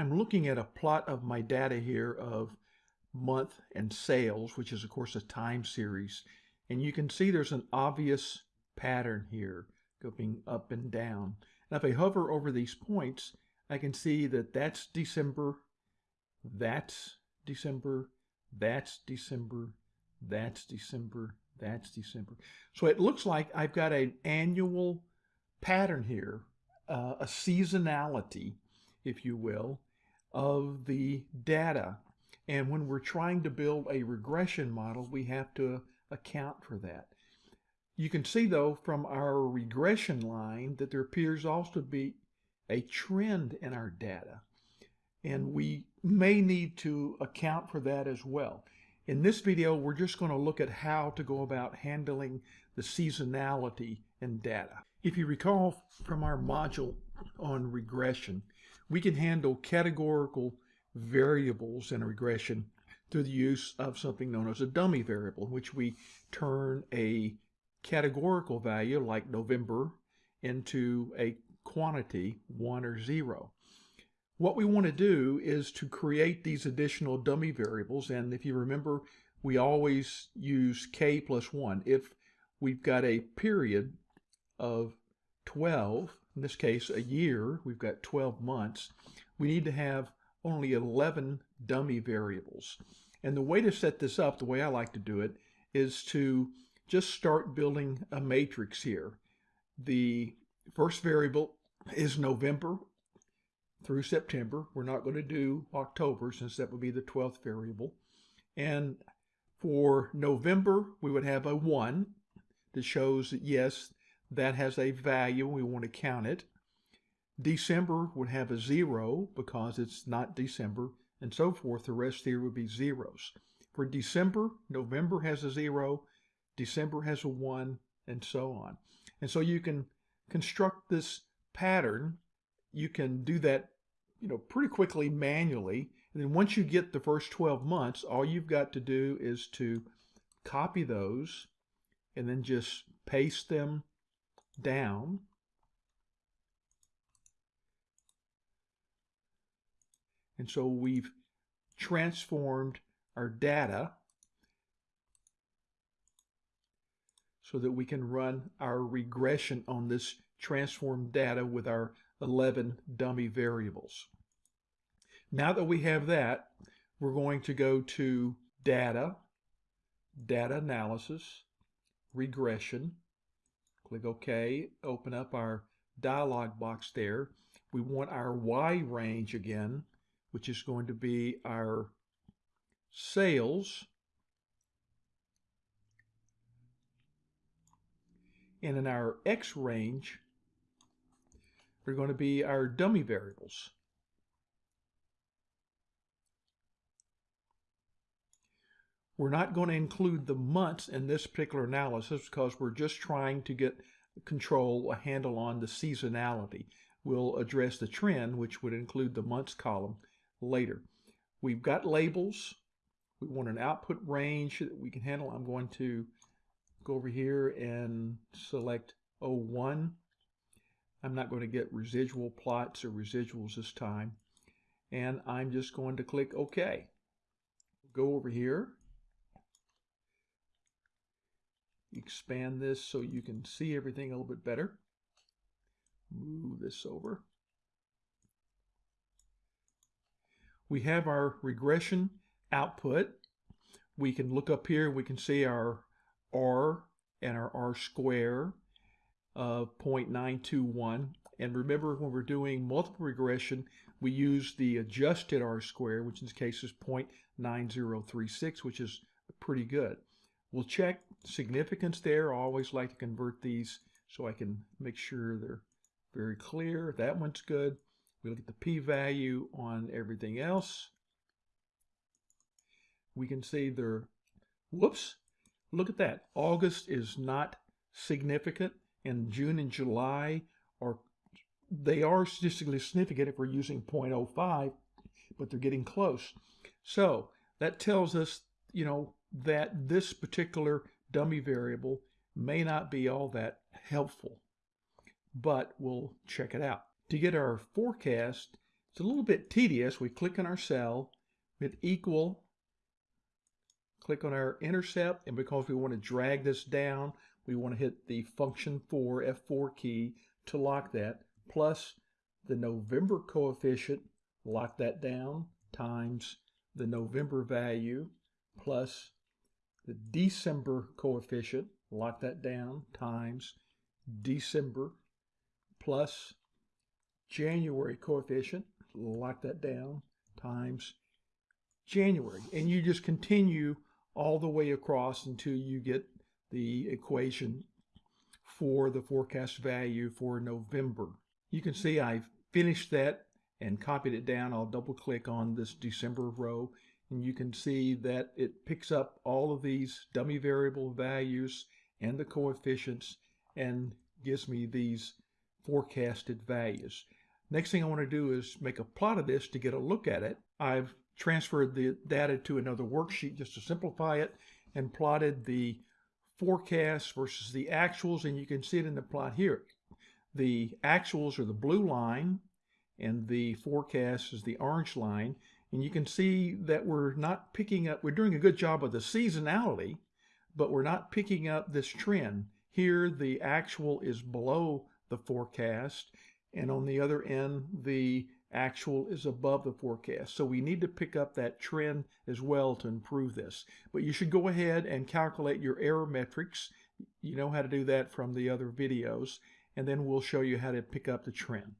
I'm looking at a plot of my data here of month and sales, which is of course a time series. And you can see there's an obvious pattern here going up and down. Now if I hover over these points, I can see that that's December, that's December, that's December, that's December, that's December. So it looks like I've got an annual pattern here, uh, a seasonality, if you will, of the data. And when we're trying to build a regression model, we have to account for that. You can see though from our regression line that there appears also to be a trend in our data. And we may need to account for that as well. In this video, we're just going to look at how to go about handling the seasonality in data. If you recall from our module on regression, we can handle categorical variables in a regression through the use of something known as a dummy variable, in which we turn a categorical value like November into a quantity, one or zero. What we want to do is to create these additional dummy variables. And if you remember, we always use k plus 1. If we've got a period of 12, in this case a year, we've got 12 months, we need to have only 11 dummy variables. And the way to set this up, the way I like to do it, is to just start building a matrix here. The first variable is November through September. We're not going to do October since that would be the 12th variable. And for November, we would have a 1 that shows that yes, that has a value. We want to count it. December would have a 0 because it's not December and so forth. The rest here would be zeros. For December, November has a 0, December has a 1, and so on. And so you can construct this pattern you can do that, you know, pretty quickly manually. And then once you get the first 12 months, all you've got to do is to copy those and then just paste them down. And so we've transformed our data so that we can run our regression on this transformed data with our 11 dummy variables. Now that we have that, we're going to go to Data, Data Analysis, Regression. Click OK, open up our dialog box there. We want our Y range again, which is going to be our sales. And in our X range, we're going to be our dummy variables. We're not going to include the months in this particular analysis because we're just trying to get control, a handle on the seasonality. We'll address the trend, which would include the months column later. We've got labels. We want an output range that we can handle. I'm going to go over here and select 01 I'm not going to get residual plots or residuals this time. And I'm just going to click OK. Go over here. Expand this so you can see everything a little bit better. Move this over. We have our regression output. We can look up here. We can see our R and our R square of 0.921. And remember, when we're doing multiple regression, we use the adjusted R square, which in this case is 0.9036, which is pretty good. We'll check significance there. I always like to convert these so I can make sure they're very clear. That one's good. We look at the p-value on everything else. We can see they're, whoops, look at that. August is not significant and June and July are they are statistically significant if we're using 0.05, but they're getting close. So that tells us, you know, that this particular dummy variable may not be all that helpful, but we'll check it out. To get our forecast, It's a little bit tedious. We click on our cell, hit equal, click on our intercept, and because we want to drag this down, we want to hit the function 4, F4 key to lock that, plus the November coefficient, lock that down, times the November value, plus the December coefficient, lock that down, times December, plus January coefficient, lock that down, times January. And you just continue all the way across until you get the equation for the forecast value for November. You can see I've finished that and copied it down. I'll double click on this December row and you can see that it picks up all of these dummy variable values and the coefficients and gives me these forecasted values. Next thing I want to do is make a plot of this to get a look at it. I've transferred the data to another worksheet just to simplify it and plotted the forecast versus the actuals and you can see it in the plot here. The actuals are the blue line and the forecast is the orange line and you can see that we're not picking up, we're doing a good job of the seasonality, but we're not picking up this trend. Here, the actual is below the forecast, and on the other end, the actual is above the forecast. So we need to pick up that trend as well to improve this. But you should go ahead and calculate your error metrics. You know how to do that from the other videos, and then we'll show you how to pick up the trend.